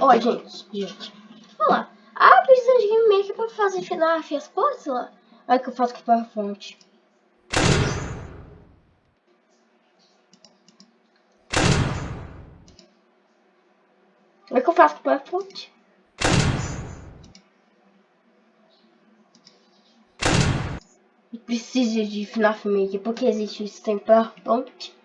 Ó, gente, gente. Olha lá. Ah, precisa de Game Maker pra fazer FNAF as portas lá. Olha que eu faço com para a. Olha que eu faço com o PowerPoint? Precisa de FNAF Maker porque existe isso tem PowerPoint.